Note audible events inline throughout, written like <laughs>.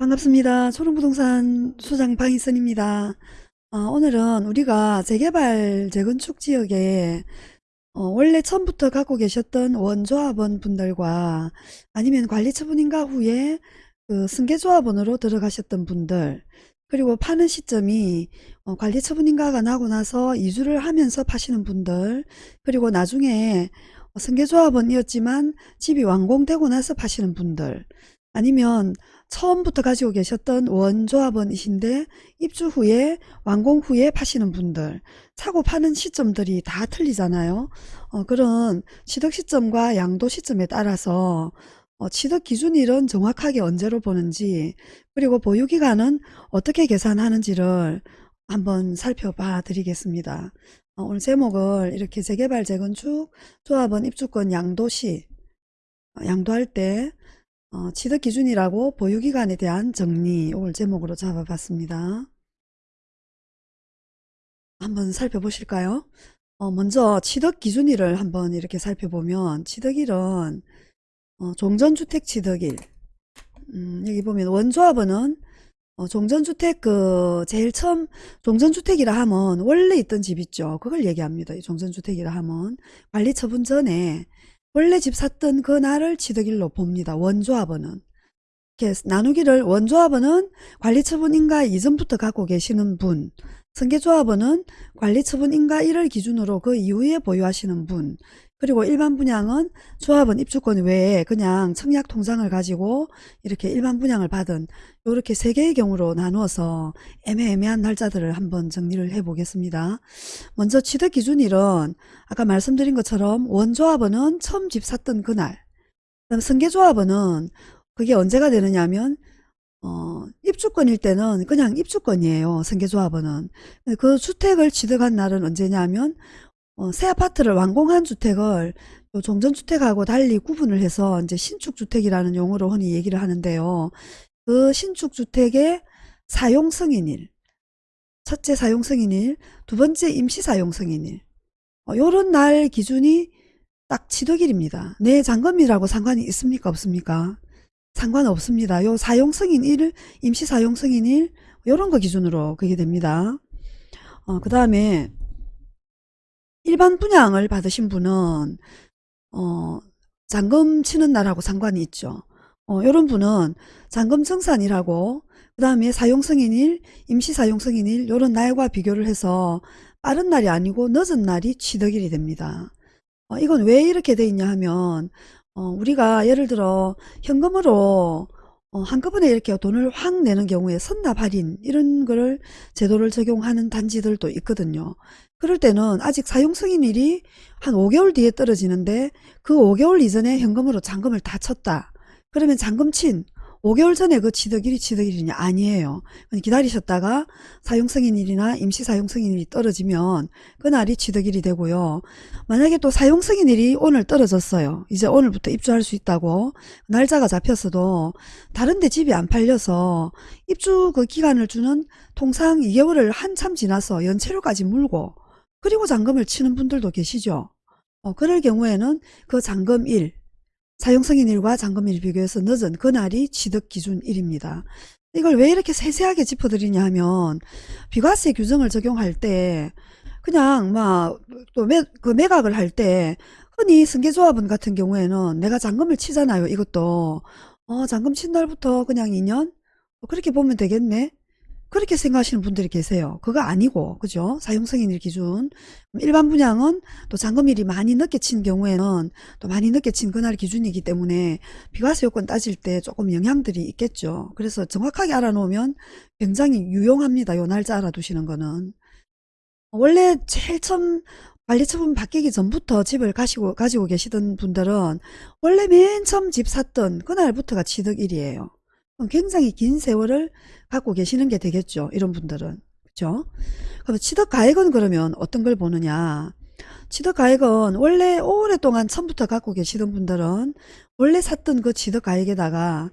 반갑습니다. 초롱부동산 수장 방희선입니다. 어, 오늘은 우리가 재개발 재건축 지역에 어, 원래 처음부터 갖고 계셨던 원조합원 분들과 아니면 관리처분인가 후에 그 승계조합원으로 들어가셨던 분들 그리고 파는 시점이 어, 관리처분인가가 나고 나서 이주를 하면서 파시는 분들 그리고 나중에 승계조합원이었지만 집이 완공되고 나서 파시는 분들 아니면 처음부터 가지고 계셨던 원조합원이신데 입주 후에 완공 후에 파시는 분들 사고 파는 시점들이 다 틀리잖아요. 어, 그런 취득 시점과 양도 시점에 따라서 어, 취득 기준일은 정확하게 언제로 보는지 그리고 보유기간은 어떻게 계산하는지를 한번 살펴봐 드리겠습니다. 어, 오늘 제목을 이렇게 재개발 재건축 조합원 입주권 양도시 어, 양도할 때 어, 취득 기준이라고 보유기간에 대한 정리 오늘 제목으로 잡아봤습니다. 한번 살펴보실까요? 어, 먼저 취득 기준일을 한번 이렇게 살펴보면 취득일은 어, 종전주택 취득일 음, 여기 보면 원조합원은 어, 종전주택 그 제일 처음 종전주택이라 하면 원래 있던 집 있죠. 그걸 얘기합니다. 이 종전주택이라 하면 관리처분 전에 원래 집 샀던 그 날을 취득일로 봅니다. 원조합원은. 나누기를 원조합원은 관리처분인가 이전부터 갖고 계시는 분, 승계조합원은 관리처분인가 1을 기준으로 그 이후에 보유하시는 분, 그리고 일반 분양은 조합원 입주권 외에 그냥 청약 통장을 가지고 이렇게 일반 분양을 받은 이렇게 세 개의 경우로 나누어서 애매애매한 날짜들을 한번 정리를 해 보겠습니다. 먼저 취득 기준일은 아까 말씀드린 것처럼 원조합원은 처음 집 샀던 그날 그다음 승계조합원은 그게 언제가 되느냐 하면 어, 입주권일 때는 그냥 입주권이에요. 승계조합원은. 그 주택을 취득한 날은 언제냐면 어, 새 아파트를 완공한 주택을 종전주택하고 달리 구분을 해서 이제 신축주택이라는 용어로 흔히 얘기를 하는데요. 그 신축주택의 사용승인일, 첫째 사용승인일, 두 번째 임시사용승인일, 어, 요런 날 기준이 딱 취득일입니다. 내 잔금이라고 상관이 있습니까? 없습니까? 상관없습니다. 요 사용승인 1, 임시사용승인 1, 요런 거 기준으로 그게 됩니다. 어, 그 다음에 일반 분양을 받으신 분은 어, 잔금 치는 날하고 상관이 있죠. 어, 이런 분은 잔금 청산이라고 그 다음에 사용승인일, 임시사용승인일 이런 날과 비교를 해서 빠른 날이 아니고 늦은 날이 취득일이 됩니다. 어, 이건 왜 이렇게 돼 있냐 하면 어, 우리가 예를 들어 현금으로 어, 한꺼번에 이렇게 돈을 확 내는 경우에 선납 할인 이런 거를 제도를 적용하는 단지들도 있거든요. 그럴 때는 아직 사용 승인일이 한 5개월 뒤에 떨어지는데 그 5개월 이전에 현금으로 잔금을 다 쳤다. 그러면 잔금 친 5개월 전에 그 취득일이 취득일이냐 아니에요. 기다리셨다가 사용승인일이나 임시사용승인일이 떨어지면 그날이 취득일이 되고요. 만약에 또 사용승인일이 오늘 떨어졌어요. 이제 오늘부터 입주할 수 있다고 날짜가 잡혔어도 다른데 집이 안 팔려서 입주 그 기간을 주는 통상 2개월을 한참 지나서 연체료까지 물고 그리고 잔금을 치는 분들도 계시죠. 어, 그럴 경우에는 그 잔금일 사용승인일과 잔금일 비교해서 늦은 그날이 취득 기준일입니다. 이걸 왜 이렇게 세세하게 짚어드리냐 하면 비과세 규정을 적용할 때 그냥 막또 그 매각을 할 때 흔히 승계조합원 같은 경우에는 내가 잔금을 치잖아요. 이것도 어 잔금 친 날부터 그냥 2년 그렇게 보면 되겠네. 그렇게 생각하시는 분들이 계세요. 그거 아니고 그죠? 사용승인일 기준 일반 분양은 또 잔금일이 많이 늦게 친 경우에는 또 많이 늦게 친 그날 기준이기 때문에 비과세 요건 따질 때 조금 영향들이 있겠죠. 그래서 정확하게 알아놓으면 굉장히 유용합니다. 요 날짜 알아두시는 거는 원래 제일 처음 관리처분 바뀌기 전부터 집을 가시고 가지고 계시던 분들은 원래 맨 처음 집 샀던 그날부터가 취득일이에요. 굉장히 긴 세월을 갖고 계시는 게 되겠죠. 이런 분들은. 그죠? 그럼 취득가액은 그러면 어떤 걸 보느냐. 취득가액은 원래 오랫동안 처음부터 갖고 계시던 분들은 원래 샀던 그 취득가액에다가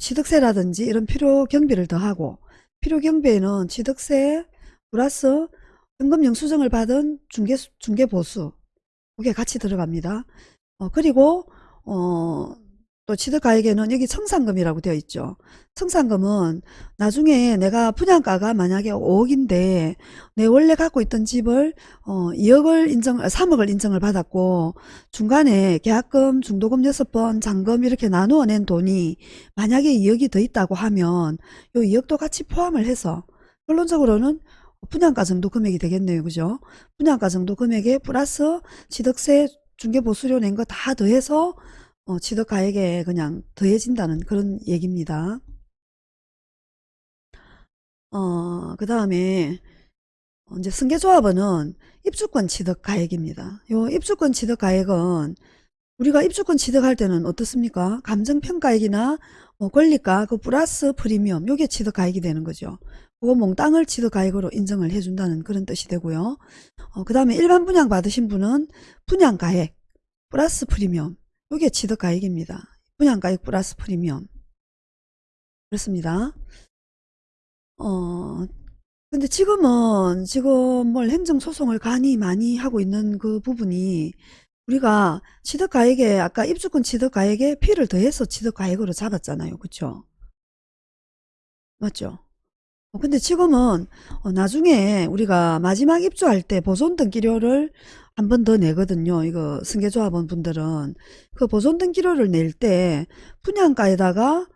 취득세라든지 이런 필요 경비를 더하고 필요 경비에는 취득세 플러스 현금 영수증을 받은 중개 중개 보수 그게 같이 들어갑니다. 어, 그리고 어, 또 취득가액에는 여기 청산금이라고 되어 있죠. 청산금은 나중에 내가 분양가가 만약에 5억인데 내 원래 갖고 있던 집을 어 2억을 인정, 3억을 인정을 받았고 중간에 계약금, 중도금 6번, 잔금 이렇게 나누어 낸 돈이 만약에 2억이 더 있다고 하면 요 2억도 같이 포함을 해서 결론적으로는 분양가 정도 금액이 되겠네요. 그죠? 분양가 정도 금액에 플러스 취득세, 중개보수료 낸 거 다 더해서 어, 취득가액에 그냥 더해진다는 그런 얘기입니다. 어, 그 다음에 이제 승계조합원은 입주권 취득가액입니다. 요 입주권 취득가액은 우리가 입주권 취득할 때는 어떻습니까? 감정평가액이나 뭐 권리가 그 플러스 프리미엄 요게 취득가액이 되는 거죠. 그거 몽땅을 취득가액으로 인정을 해준다는 그런 뜻이 되고요. 어, 그 다음에 일반 분양 받으신 분은 분양가액 플러스 프리미엄 요게 취득가액입니다. 분양가액 플러스 프리미엄 그렇습니다. 어 근데 지금은 지금 뭘 행정소송을 간이 많이 하고 있는 그 부분이 우리가 취득가액에 아까 입주권 취득가액에 피를 더해서 취득가액으로 잡았잖아요. 그쵸? 맞죠? 어, 근데 지금은 어, 나중에 우리가 마지막 입주할 때 보존 등기료를 한 번 더 내거든요. 이거 승계조합원 분들은 그 보존 등 기료를 낼 때 분양가에다가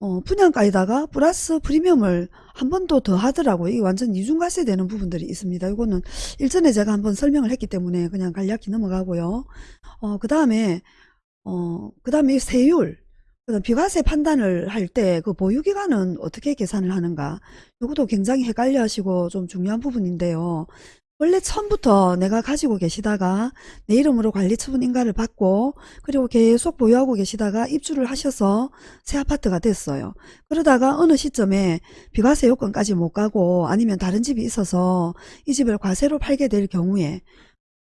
어, 분양가에다가 플러스 프리미엄을 한 번 더 더 하더라고요. 이게 완전 이중과세 되는 부분들이 있습니다. 이거는 일전에 제가 한번 설명을 했기 때문에 그냥 간략히 넘어가고요. 어, 그 다음에, 어, 그 다음에 세율. 비과세 판단을 할 때 그 보유기간은 어떻게 계산을 하는가. 이것도 굉장히 헷갈려 하시고 좀 중요한 부분인데요. 원래 처음부터 내가 가지고 계시다가 내 이름으로 관리처분 인가를 받고 그리고 계속 보유하고 계시다가 입주를 하셔서 새 아파트가 됐어요. 그러다가 어느 시점에 비과세 요건까지 못 가고 아니면 다른 집이 있어서 이 집을 과세로 팔게 될 경우에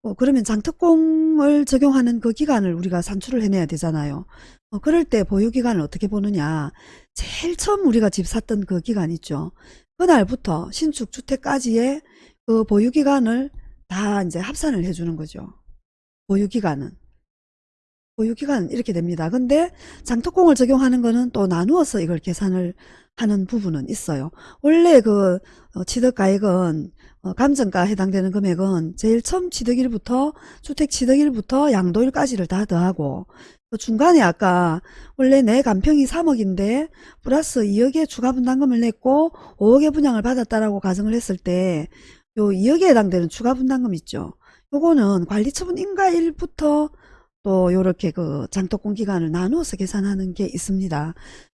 어, 그러면 장특공을 적용하는 그 기간을 우리가 산출을 해내야 되잖아요. 어, 그럴 때 보유기간을 어떻게 보느냐. 제일 처음 우리가 집 샀던 그 기간 있죠. 그날부터 신축 주택까지의 그 보유기간을 다 이제 합산을 해주는 거죠. 보유기간은. 보유기간 이렇게 됩니다. 근데 장특공을 적용하는 거는 또 나누어서 이걸 계산을 하는 부분은 있어요. 원래 그 어, 취득가액은 어, 감정가 해당되는 금액은 제일 처음 취득일부터 주택 취득일부터 양도일까지를 다 더하고 그 중간에 아까 원래 내 간평이 3억인데 플러스 2억의 추가 분담금을 냈고 5억의 분양을 받았다라고 가정을 했을 때 요 2억에 해당되는 추가 분담금 있죠. 요거는 관리처분 인가일부터 또 요렇게 그 장독공 기간을 나누어서 계산하는 게 있습니다.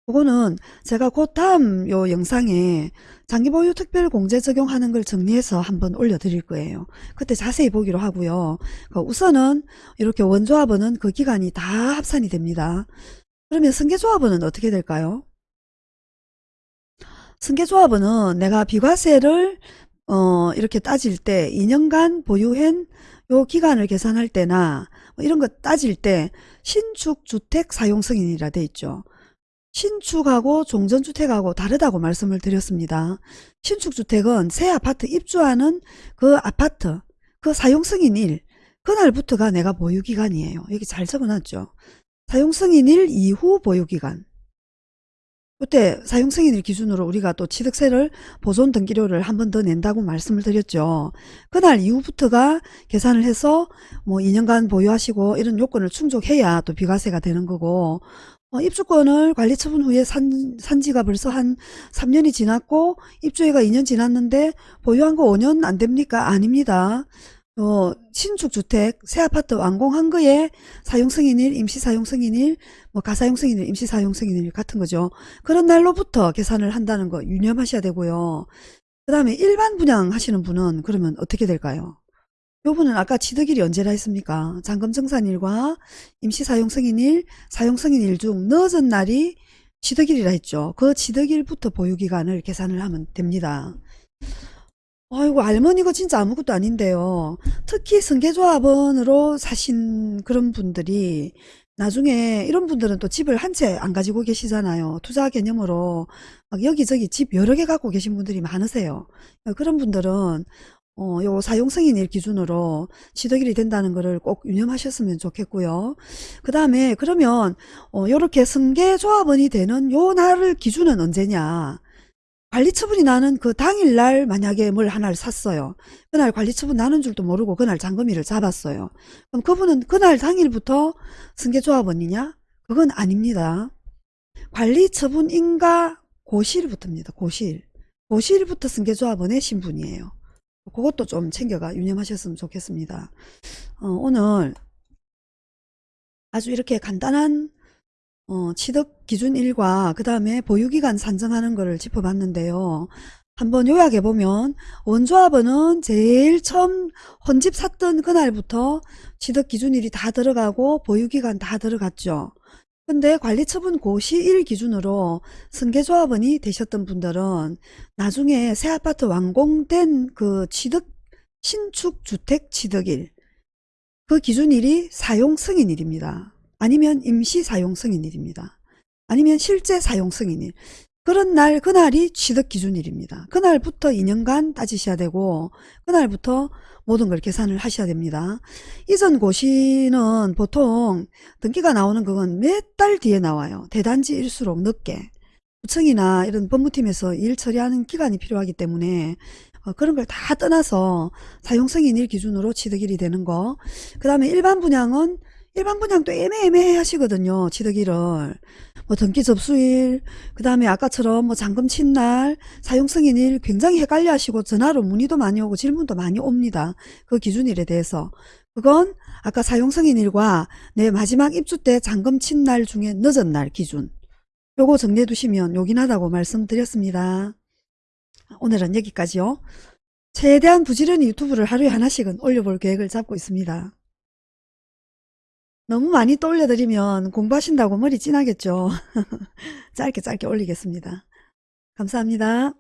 그거는 제가 곧 다음 요 영상에 장기보유 특별 공제 적용하는 걸 정리해서 한번 올려드릴 거예요. 그때 자세히 보기로 하고요. 그 우선은 이렇게 원조합원은 그 기간이 다 합산이 됩니다. 그러면 승계조합원은 어떻게 될까요? 승계조합원은 내가 비과세를 어 이렇게 따질 때 2년간 보유한 요 기간을 계산할 때나 뭐 이런 거 따질 때 신축 주택 사용 승인이라 돼 있죠. 신축하고 종전주택하고 다르다고 말씀을 드렸습니다. 신축주택은 새 아파트 입주하는 그 아파트 그 사용 승인일 그날부터가 내가 보유기간이에요. 여기 잘 적어놨죠. 사용 승인일 이후 보유기간 그때 사용승인일 기준으로 우리가 또 취득세를 보존 등기료를 한 번 더 낸다고 말씀을 드렸죠. 그날 이후부터가 계산을 해서 뭐 2년간 보유하시고 이런 요건을 충족해야 또 비과세가 되는 거고 어, 입주권을 관리 처분 후에 산, 산 지가 벌써 한 3년이 지났고 입주해가 2년 지났는데 보유한 거 5년 안 됩니까? 아닙니다. 어, 신축 주택, 새 아파트 완공 한 거에 사용 승인일, 임시 사용 승인일, 뭐 가사용 승인일, 임시 사용 승인일 같은 거죠. 그런 날로부터 계산을 한다는 거 유념하셔야 되고요. 그 다음에 일반 분양 하시는 분은 그러면 어떻게 될까요? 요분은 아까 취득일이 언제라 했습니까? 잔금증산일과 임시 사용 승인일, 사용 승인일 중 늦은 날이 취득일이라 했죠. 그 취득일부터 보유기간을 계산을 하면 됩니다. 아이고 할머니가 진짜 아무것도 아닌데요. 특히 승계조합원으로 사신 그런 분들이 나중에 이런 분들은 또 집을 한 채 안 가지고 계시잖아요. 투자 개념으로 막 여기저기 집 여러 개 갖고 계신 분들이 많으세요. 그런 분들은 어, 요 사용승인일 기준으로 취득일이 된다는 것을 꼭 유념하셨으면 좋겠고요. 그 다음에 그러면 어, 요렇게 승계조합원이 되는 요 날을 기준은 언제냐 관리처분이 나는 그 당일날 만약에 뭘 하나를 샀어요. 그날 관리처분 나는 줄도 모르고 그날 잔금일을 잡았어요. 그럼 그분은 그날 당일부터 승계조합원이냐? 그건 아닙니다. 관리처분 인가 고시일부터입니다. 고시일. 고시일부터 승계조합원의 신분이에요. 그것도 좀 챙겨가 유념하셨으면 좋겠습니다. 어, 오늘 아주 이렇게 간단한 어, 취득 기준 일과 그 다음에 보유기간 산정하는 것을 짚어봤는데요. 한번 요약해보면 원조합원은 제일 처음 혼집 샀던 그날부터 취득 기준일이 다 들어가고 보유기간 다 들어갔죠. 근데 관리처분 고시일 기준으로 승계조합원이 되셨던 분들은 나중에 새 아파트 완공된 그 취득 신축 주택 취득일 그 기준일이 사용 승인일입니다. 아니면 임시 사용 승인일입니다. 아니면 실제 사용 승인일. 그런 날 그날이 취득 기준일입니다. 그날부터 2년간 따지셔야 되고 그날부터 모든 걸 계산을 하셔야 됩니다. 이전 고시는 보통 등기가 나오는 그건 몇 달 뒤에 나와요. 대단지일수록 늦게. 구청이나 이런 법무팀에서 일 처리하는 기간이 필요하기 때문에 어, 그런 걸 다 떠나서 사용승인일 기준으로 취득일이 되는 거. 그 다음에 일반 분양은 일반 분양도 애매애매해 하시거든요. 취득일을. 뭐 등기 접수일, 그 다음에 아까처럼 뭐 잔금 친날, 사용승인일 굉장히 헷갈려 하시고 전화로 문의도 많이 오고 질문도 많이 옵니다. 그 기준일에 대해서. 그건 아까 사용승인일과 내 마지막 입주 때 잔금 친날 중에 늦은 날 기준. 요거 정리해 두시면 요긴하다고 말씀드렸습니다. 오늘은 여기까지요. 최대한 부지런히 유튜브를 하루에 하나씩은 올려볼 계획을 잡고 있습니다. 너무 많이 또 올려드리면 공부하신다고 머리 찐하겠죠. <laughs> 짧게 짧게 올리겠습니다. 감사합니다.